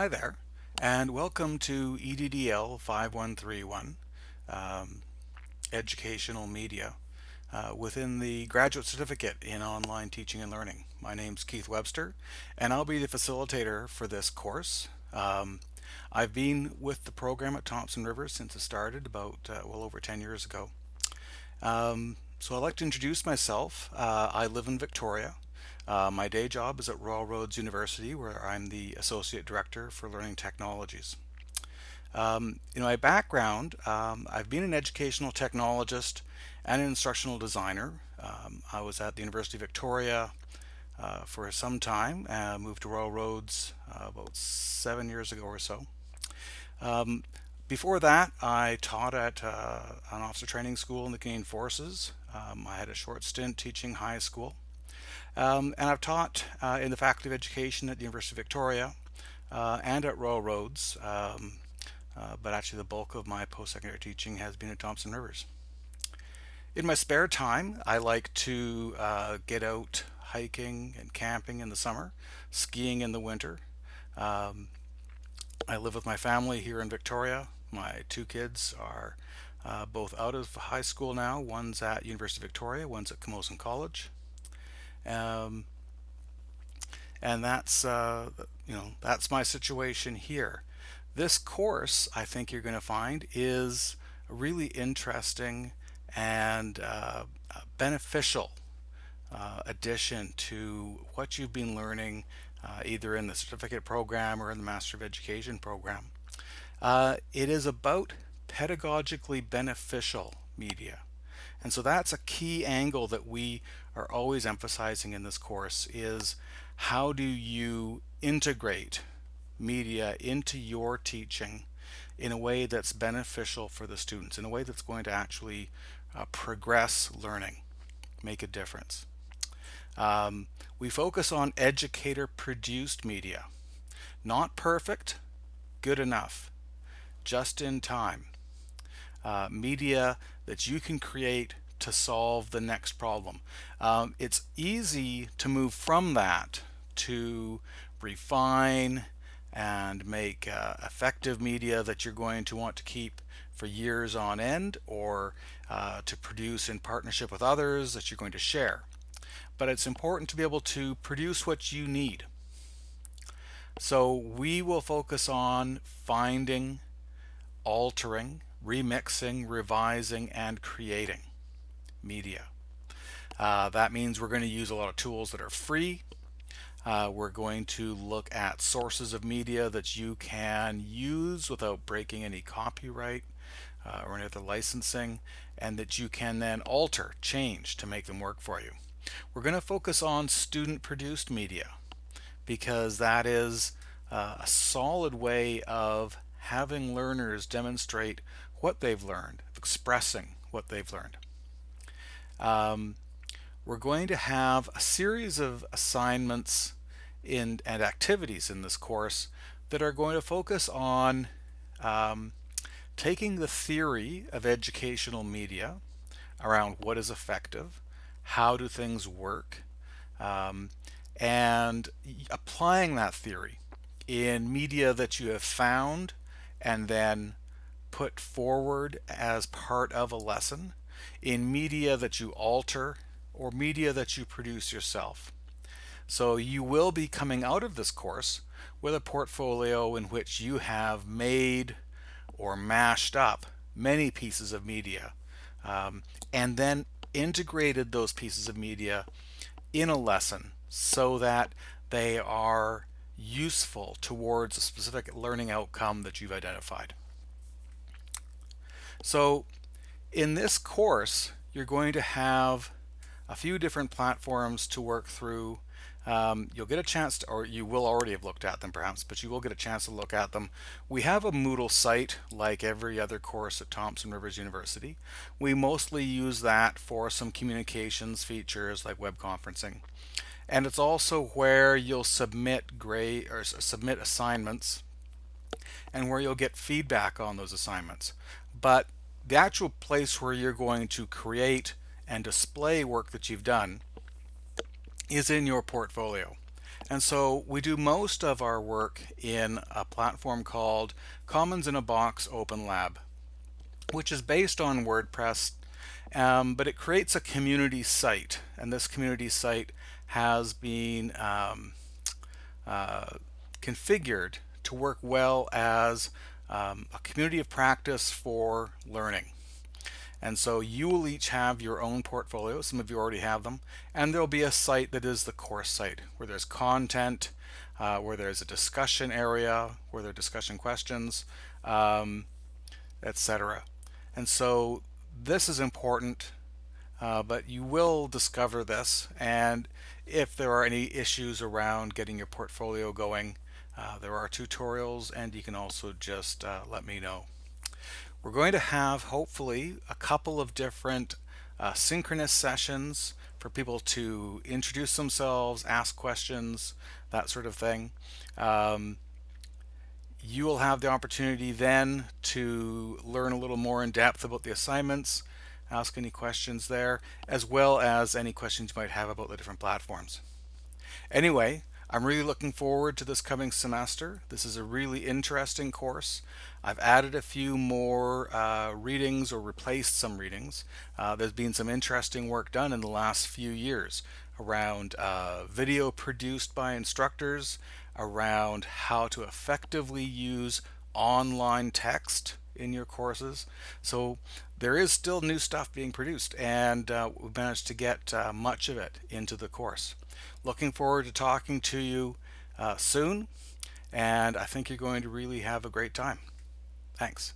Hi there, and welcome to EDDL 5131, um, Educational Media, uh, within the Graduate Certificate in Online Teaching and Learning. My name's Keith Webster, and I'll be the facilitator for this course. Um, I've been with the program at Thompson Rivers since it started about uh, well over 10 years ago. Um, so I'd like to introduce myself. Uh, I live in Victoria. Uh, my day job is at Royal Roads University where I'm the Associate Director for Learning Technologies. Um, in my background, um, I've been an educational technologist and an instructional designer. Um, I was at the University of Victoria uh, for some time, uh, moved to Royal Roads uh, about seven years ago or so. Um, before that, I taught at uh, an officer training school in the Canadian Forces. Um, I had a short stint teaching high school. Um, and I've taught uh, in the Faculty of Education at the University of Victoria uh, and at Royal Roads, um, uh, but actually the bulk of my post-secondary teaching has been at Thompson Rivers. In my spare time, I like to uh, get out hiking and camping in the summer, skiing in the winter. Um, I live with my family here in Victoria. My two kids are uh, both out of high school now. One's at University of Victoria, one's at Camosun College. Um, and that's, uh, you know, that's my situation here. This course, I think you're going to find, is a really interesting and uh, beneficial uh, addition to what you've been learning uh, either in the certificate program or in the Master of Education program. Uh, it is about pedagogically beneficial media. And so that's a key angle that we are always emphasizing in this course is how do you integrate media into your teaching in a way that's beneficial for the students, in a way that's going to actually uh, progress learning, make a difference. Um, we focus on educator produced media. Not perfect, good enough, just in time. Uh, media that you can create to solve the next problem. Um, it's easy to move from that to refine and make uh, effective media that you're going to want to keep for years on end or uh, to produce in partnership with others that you're going to share. But it's important to be able to produce what you need. So we will focus on finding, altering, remixing, revising, and creating media. Uh, that means we're going to use a lot of tools that are free. Uh, we're going to look at sources of media that you can use without breaking any copyright uh, or any other licensing and that you can then alter, change to make them work for you. We're going to focus on student produced media because that is uh, a solid way of having learners demonstrate what they've learned, expressing what they've learned. Um, we're going to have a series of assignments in, and activities in this course that are going to focus on um, taking the theory of educational media around what is effective, how do things work, um, and applying that theory in media that you have found and then put forward as part of a lesson in media that you alter or media that you produce yourself. So you will be coming out of this course with a portfolio in which you have made or mashed up many pieces of media um, and then integrated those pieces of media in a lesson so that they are useful towards a specific learning outcome that you've identified. So in this course, you're going to have a few different platforms to work through. Um, you'll get a chance to, or you will already have looked at them perhaps, but you will get a chance to look at them. We have a Moodle site like every other course at Thompson Rivers University. We mostly use that for some communications features like web conferencing. And it's also where you'll submit grade or submit assignments and where you'll get feedback on those assignments. But the actual place where you're going to create and display work that you've done is in your portfolio. And so we do most of our work in a platform called Commons in a Box Open Lab, which is based on WordPress, um, but it creates a community site. And this community site has been um, uh, configured to work well as um, a community of practice for learning. And so you will each have your own portfolio. Some of you already have them. And there'll be a site that is the course site where there's content, uh, where there's a discussion area, where there are discussion questions, um, etc. And so this is important, uh, but you will discover this. And if there are any issues around getting your portfolio going, uh, there are tutorials and you can also just uh, let me know. We're going to have hopefully a couple of different uh, synchronous sessions for people to introduce themselves, ask questions, that sort of thing. Um, you will have the opportunity then to learn a little more in depth about the assignments, ask any questions there, as well as any questions you might have about the different platforms. Anyway, I'm really looking forward to this coming semester. This is a really interesting course. I've added a few more uh, readings or replaced some readings. Uh, there's been some interesting work done in the last few years around uh, video produced by instructors, around how to effectively use online text in your courses. So there is still new stuff being produced and uh, we've managed to get uh, much of it into the course. Looking forward to talking to you uh, soon, and I think you're going to really have a great time. Thanks.